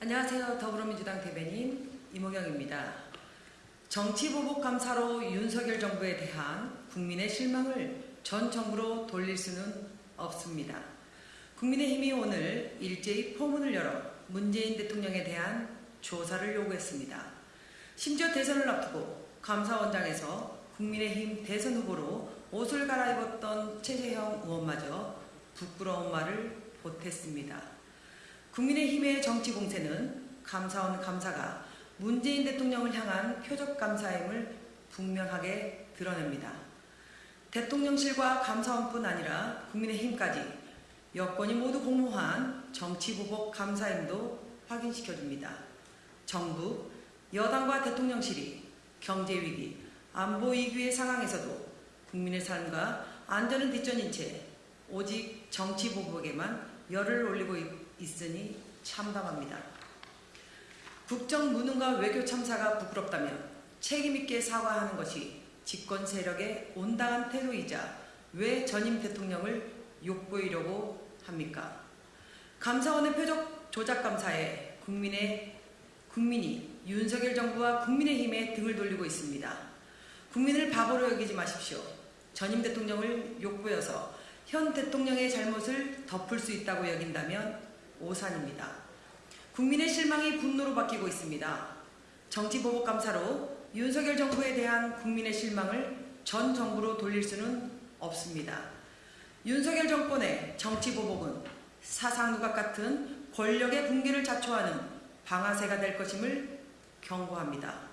안녕하세요. 더불어민주당 대변인 이모경입니다. 정치보복감사로 윤석열 정부에 대한 국민의 실망을 전 정부로 돌릴 수는 없습니다. 국민의힘이 오늘 일제히 포문을 열어 문재인 대통령에 대한 조사를 요구했습니다. 심지어 대선을 앞두고 감사원장에서 국민의힘 대선 후보로 옷을 갈아입었던 최재형 의원마저 부끄러운 말을 보탰습니다. 국민의힘의 정치 공세는 감사원 감사가 문재인 대통령을 향한 표적 감사임을 분명하게 드러냅니다. 대통령실과 감사원뿐 아니라 국민의힘까지 여권이 모두 공모한 정치보복 감사임도 확인시켜줍니다. 정부, 여당과 대통령실이 경제위기, 안보위기의 상황에서도 국민의 삶과 안전은 뒷전인 채 오직 정치보복에만 열을 올리고 있 으니 참담합니다. 국정 무능과 외교 참사가 부끄럽다면 책임있게 사과하는 것이 집권 세력의 온당한 태도이자 왜 전임 대통령을 욕보이려고 합니까? 감사원의 표적 조작 감사에 국민의 국민이 윤석열 정부와 국민의힘에 등을 돌리고 있습니다. 국민을 바보로 여기지 마십시오. 전임 대통령을 욕보여서 현 대통령의 잘못을 덮을 수 있다고 여긴다면 오산입니다. 국민의 실망이 분노로 바뀌고 있습니다. 정치보복 감사로 윤석열 정부에 대한 국민의 실망을 전 정부로 돌릴 수는 없습니다. 윤석열 정권의 정치보복은 사상 누각 같은 권력의 붕괴를 자초하는 방아쇠가 될 것임을 경고합니다.